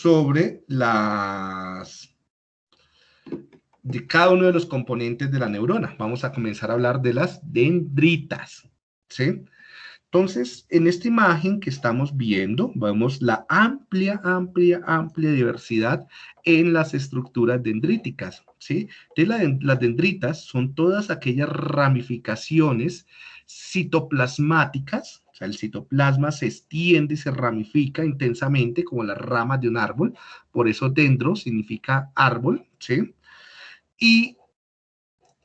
sobre las de cada uno de los componentes de la neurona. Vamos a comenzar a hablar de las dendritas, ¿sí? Entonces, en esta imagen que estamos viendo, vemos la amplia, amplia, amplia diversidad en las estructuras dendríticas, ¿sí? Entonces, las dendritas son todas aquellas ramificaciones citoplasmáticas, sea, el citoplasma se extiende se ramifica intensamente como las ramas de un árbol, por eso dendro significa árbol, ¿sí? Y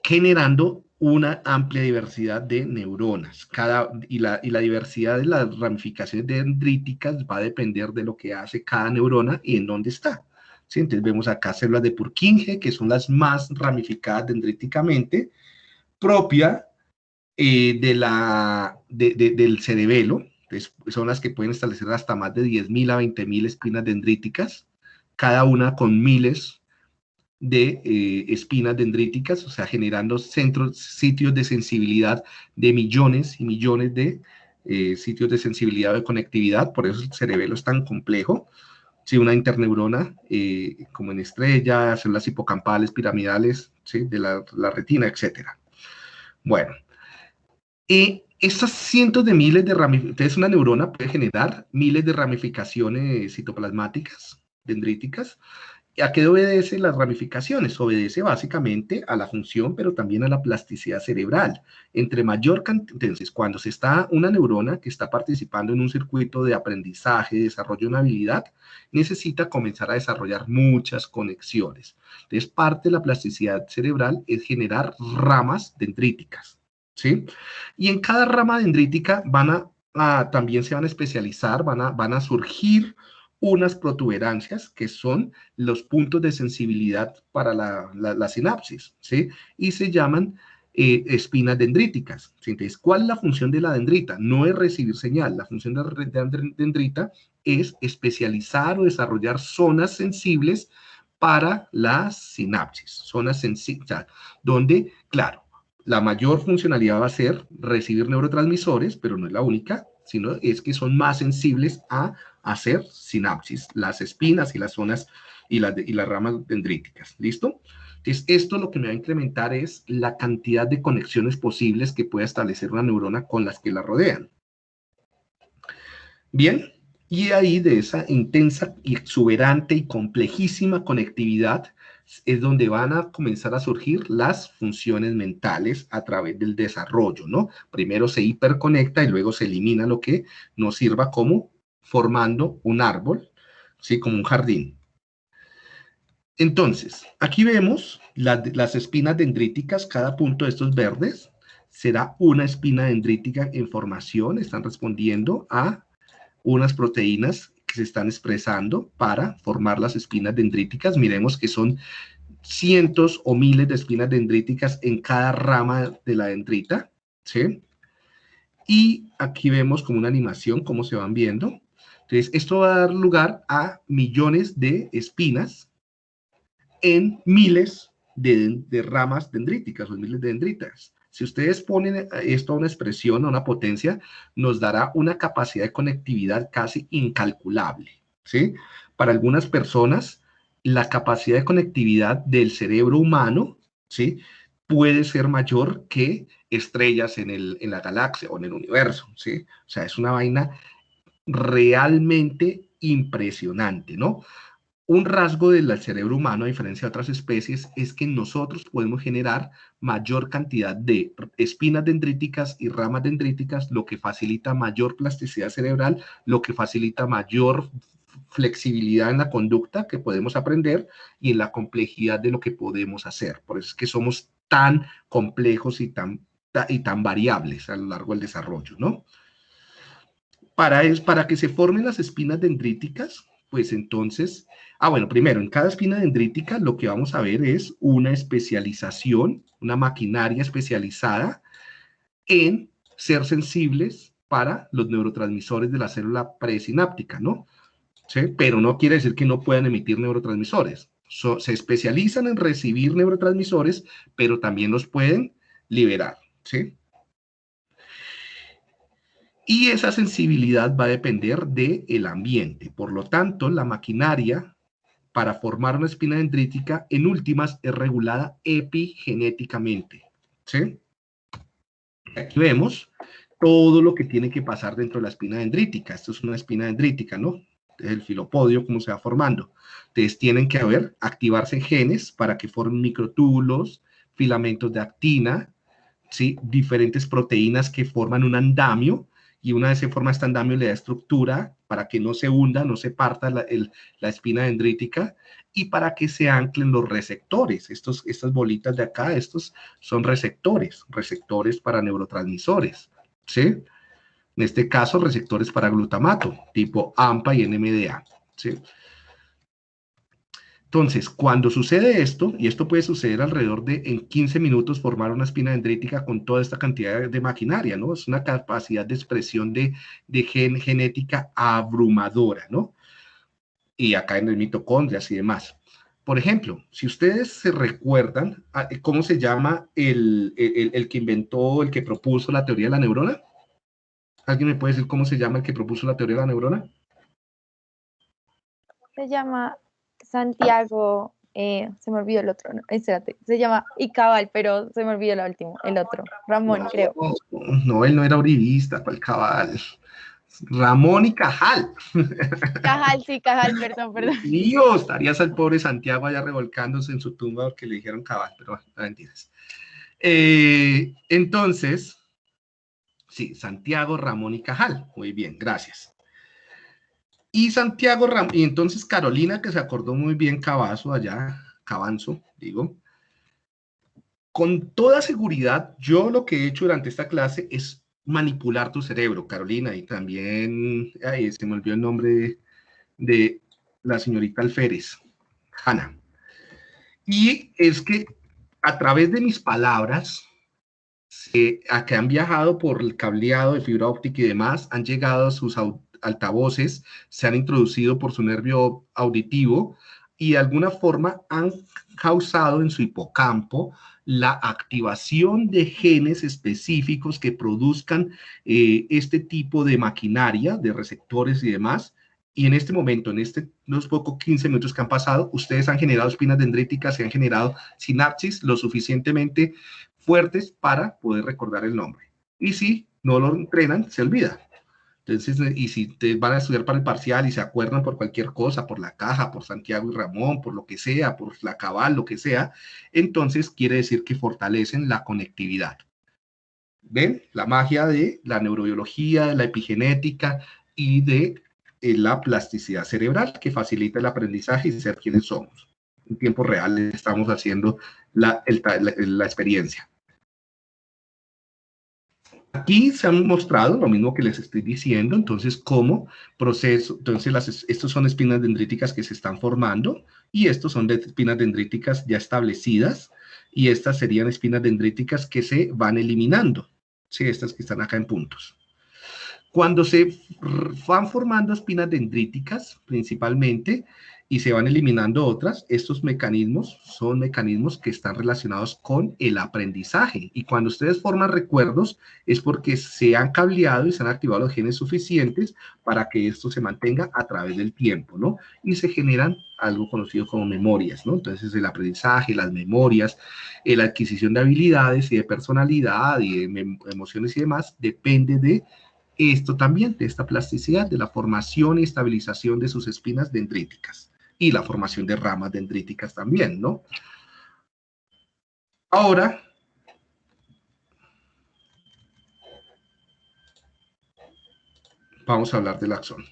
generando una amplia diversidad de neuronas. Cada, y, la, y la diversidad de las ramificaciones dendríticas va a depender de lo que hace cada neurona y en dónde está. ¿sí? Entonces vemos acá células de Purkinje, que son las más ramificadas dendríticamente, propia eh, de la, del cerebelo, son las que pueden establecer hasta más de 10.000 a 20.000 espinas dendríticas, cada una con miles de eh, espinas dendríticas, o sea, generando centros, sitios de sensibilidad de millones y millones de eh, sitios de sensibilidad de conectividad, por eso el cerebelo es tan complejo. Si una interneurona, como en estrella, células hipocampales, piramidales, ¿sí? de la, la retina, etc. Bueno, y estas cientos de miles de ramificaciones, una neurona puede generar miles de ramificaciones citoplasmáticas, dendríticas. ¿A qué obedece las ramificaciones? Obedece básicamente a la función, pero también a la plasticidad cerebral. Entre mayor cantidad, entonces, cuando se está una neurona que está participando en un circuito de aprendizaje, desarrollo de una habilidad, necesita comenzar a desarrollar muchas conexiones. Entonces, parte de la plasticidad cerebral es generar ramas dendríticas. ¿Sí? Y en cada rama dendrítica van a, también se van a especializar, van a, van a surgir unas protuberancias que son los puntos de sensibilidad para la, sinapsis, ¿sí? Y se llaman eh, espinas dendríticas. Entonces, ¿cuál es la función de la dendrita? No es recibir señal, la función de la dendrita es especializar o desarrollar zonas sensibles para la sinapsis, zonas sensibles, donde, claro, la mayor funcionalidad va a ser recibir neurotransmisores, pero no es la única, sino es que son más sensibles a hacer sinapsis, las espinas y las zonas y las, y ramas dendríticas. ¿Listo? Entonces, esto lo que me va a incrementar es la cantidad de conexiones posibles que pueda establecer una neurona con las que la rodean. Bien, y ahí de esa intensa, exuberante y complejísima conectividad es donde van a comenzar a surgir las funciones mentales a través del desarrollo, ¿no? Primero se hiperconecta y luego se elimina lo que nos sirva como formando un árbol, ¿sí? Como un jardín. Entonces, aquí vemos las espinas dendríticas, cada punto de estos verdes será una espina dendrítica en formación, están respondiendo a unas proteínas se están expresando para formar las espinas dendríticas. Miremos que son cientos o miles de espinas dendríticas en cada rama de la dendrita, ¿sí? Y aquí vemos como una animación, cómo se van viendo. Entonces, esto va a dar lugar a millones de espinas en miles de, de ramas dendríticas o miles de dendritas. Si ustedes ponen esto a una expresión, a una potencia, nos dará una capacidad de conectividad casi incalculable, ¿sí? Para algunas personas, la capacidad de conectividad del cerebro humano, ¿sí? Puede ser mayor que estrellas en, el, en la galaxia o en el universo, ¿sí? O sea, es una vaina realmente impresionante, ¿no? Un rasgo del cerebro humano, a diferencia de otras especies, es que nosotros podemos generar mayor cantidad de espinas dendríticas y ramas dendríticas, lo que facilita mayor plasticidad cerebral, lo que facilita mayor flexibilidad en la conducta que podemos aprender y en la complejidad de lo que podemos hacer. Por eso es que somos tan complejos y tan, y tan variables a lo largo del desarrollo, ¿no? Para, es, para que se formen las espinas dendríticas, pues entonces, ah, bueno, primero, en cada espina dendrítica lo que vamos a ver es una especialización, una maquinaria especializada en ser sensibles para los neurotransmisores de la célula presináptica, ¿no? ¿Sí? Pero no quiere decir que no puedan emitir neurotransmisores. se especializan en recibir neurotransmisores, pero también los pueden liberar, ¿sí? Y esa sensibilidad va a depender del ambiente. Por lo tanto, la maquinaria para formar una espina dendrítica, en últimas, es regulada epigenéticamente. ¿Sí? Aquí vemos todo lo que tiene que pasar dentro de la espina dendrítica. Esto es una espina dendrítica, ¿no? El filopodio, cómo se va formando. Entonces, tienen que haber, activarse genes para que formen microtúbulos, filamentos de actina, ¿sí? diferentes proteínas que forman un andamio, y una vez se forma este andamio le da estructura para que no se hunda, no se parta la, espina dendrítica y para que se anclen los receptores. Estos, estas bolitas de acá, estos son receptores, receptores para neurotransmisores, ¿sí? En este caso, receptores para glutamato, tipo AMPA y NMDA, ¿sí? Entonces, cuando sucede esto, y esto puede suceder alrededor de en 15 minutos formar una espina dendrítica con toda esta cantidad de maquinaria, ¿no? Es una capacidad de expresión de, gen, genética abrumadora, ¿no? Y acá en el mitocondrias y demás. Por ejemplo, si ustedes se recuerdan, ah, ¿cómo se llama el, el que inventó, el que propuso la teoría de la neurona? ¿Alguien me puede decir cómo se llama el que propuso la teoría de la neurona? Se llama Santiago, eh, se me olvidó el otro, no, espérate, se llama Icabal, pero se me olvidó el último, el otro, Ramón, creo. No, él no era uribista, ¿cuál cabal? Ramón y Cajal. Cajal, sí, Cajal, perdón, perdón. Dios, estarías al pobre Santiago allá revolcándose en su tumba porque le dijeron cabal, pero no mentiras. Eh, entonces, sí, Santiago, Ramón y Cajal. Muy bien, gracias. Y Santiago Ram y entonces Carolina, que se acordó muy bien Cabazo allá, Cabanzo, digo. Con toda seguridad, yo lo que he hecho durante esta clase es manipular tu cerebro, Carolina, y también, ay, se me olvidó el nombre de, la señorita Alférez, Hanna. Y es que a través de mis palabras, a que han viajado por el cableado de fibra óptica y demás, han llegado a sus altavoces se han introducido por su nervio auditivo y de alguna forma han causado en su hipocampo la activación de genes específicos que produzcan eh, este tipo de maquinaria, de receptores y demás. Y en este momento, en este, los pocos 15 minutos que han pasado, ustedes han generado espinas dendríticas y han generado sinapsis lo suficientemente fuertes para poder recordar el nombre. Y si no lo entrenan, se olvida. Entonces, eh, y si te van a estudiar para el parcial y se acuerdan por cualquier cosa, por la caja, por Santiago y Ramón, por lo que sea, por la cabal, lo que sea, entonces quiere decir que fortalecen la conectividad. ¿Ven? La magia de la neurobiología, de la epigenética y de eh, la plasticidad cerebral que facilita el aprendizaje y ser quienes somos. En tiempo real estamos haciendo la experiencia. Aquí se han mostrado lo mismo que les estoy diciendo, entonces cómo proceso, entonces las, estos son espinas dendríticas que se están formando y estos son espinas dendríticas ya establecidas y estas serían espinas dendríticas que se van eliminando, sí, estas que están acá en puntos. Cuando se van formando espinas dendríticas, principalmente, y se van eliminando otras, estos mecanismos son mecanismos que están relacionados con el aprendizaje. Y cuando ustedes forman recuerdos es porque se han cableado y se han activado los genes suficientes para que esto se mantenga a través del tiempo, ¿no? Y se generan algo conocido como memorias, ¿no? Entonces el aprendizaje, las memorias, la adquisición de habilidades y de personalidad y de emociones y demás depende de esto también, de esta plasticidad, de la formación y estabilización de sus espinas dendríticas y la formación de ramas dendríticas también, ¿no? Ahora, vamos a hablar del axón.